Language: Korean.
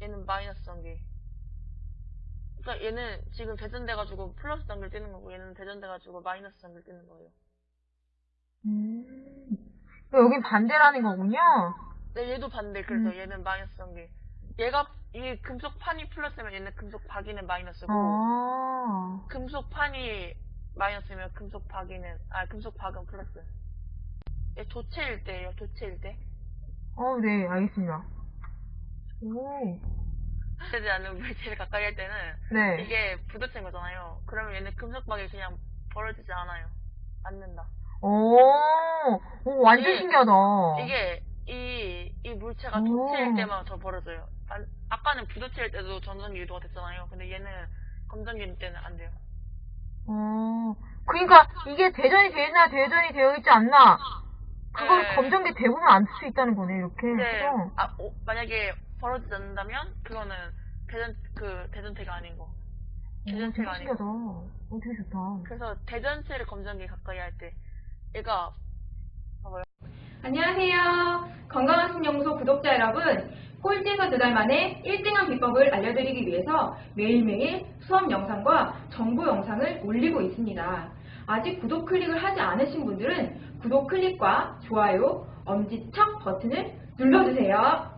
얘는 마이너스 단계. 그러니까 얘는 지금 대전돼가지고 플러스 단계를 띄는 거고 얘는 대전돼가지고 마이너스 단계를 띄는 거예요. 음. 여긴 반대라는 거군요. 네, 얘도 반대. 그래서 음. 얘는 마이너스 단계. 얘가 이 금속 판이 플러스면 얘는 금속 박이는 마이너스고 아. 금속 판이 마이너스면 금속 박이는 아 금속 박은 플러스. 얘 도체일 때예요. 도체일 때. 어, 네, 알겠습니다. 오. 되지 않는 물체를 가까이 할 때는 네. 이게 부딪힌 거잖아요. 그러면 얘는 금속 박이 그냥 벌어지지 않아요. 않는다. 오, 오, 완전 이게- 신기하다. 이게 이, 이 물체가 오. 도체일 때만 더 벌어져요. 안- 아까는 부도체일 때도 전전기 유도가 됐잖아요. 근데 얘는 검전기 때는 안 돼요. 어, 그러니까 이게 대전이 되어 있나 대전이 되어 있지 않나. 검정기 대보면 안쓸 수 있다는 거네 이렇게. 근데 해서. 아, 오, 만약에 벌어지지 않는다면 그거는 대전 그 대전체가 아닌 거. 오, 되게 대전체가 아니고. 신기하다. 어, 되게 좋다. 그래서 대전체를 검전기 가까이 할 때 얘가 안녕하세요. 건강한 신연구소 구독자 여러분. 꼴찌에서 두 달 만에 1등한 비법을 알려드리기 위해서 매일매일 수업 영상과 정보 영상을 올리고 있습니다. 아직 구독 클릭을 하지 않으신 분들은 구독 클릭과 좋아요, 엄지척 버튼을 눌러주세요.